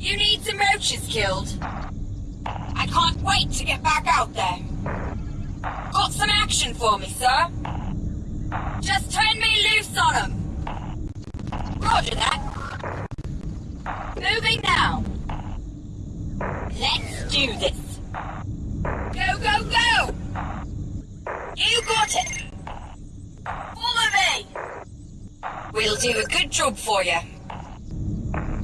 You need some roaches killed? I can't wait to get back out there. Got some action for me, sir? Just turn me loose on them. Roger that. Moving now. Let's do this. Go, go, go! You got it! Follow me! We'll do a good job for you.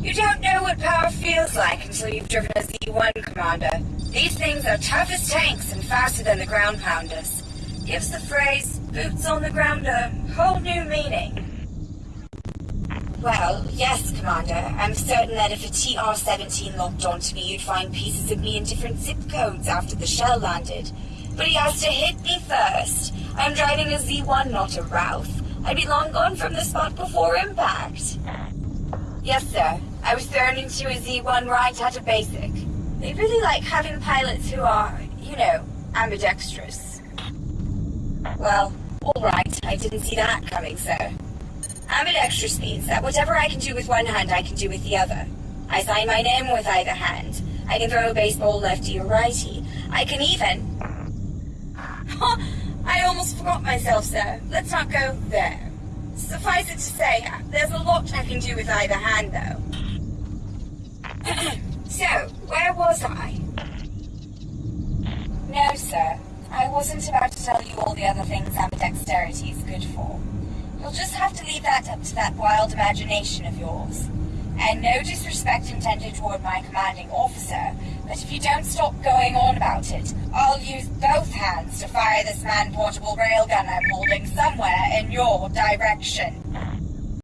You don't know what power feels like until you've driven a Z1, Commander. These things are tough as tanks and faster than the ground pounders. Gives the phrase, boots on the ground, a whole new meaning. Well, yes, Commander. I'm certain that if a TR-17 locked onto me, you'd find pieces of me in different zip codes after the shell landed. But he has to hit me first. I'm driving a Z1, not a Routh. I'd be long gone from the spot before impact. Yes, sir. I was thrown into a Z1 right at a basic. They really like having pilots who are, you know, ambidextrous. Well, alright, I didn't see that coming, sir. Ambidextrous means that whatever I can do with one hand, I can do with the other. I sign my name with either hand. I can throw a baseball lefty or righty. I can even... I almost forgot myself, sir. Let's not go there. Suffice it to say, there's a lot I can do with either hand, though. so, where was I? No, sir. I wasn't about to tell you all the other things ambidexterity is good for. You'll just have to leave that up to that wild imagination of yours. And no disrespect intended toward my commanding officer, but if you don't stop going on about it, I'll use both hands to fire this man-portable railgun I'm holding somewhere in your direction.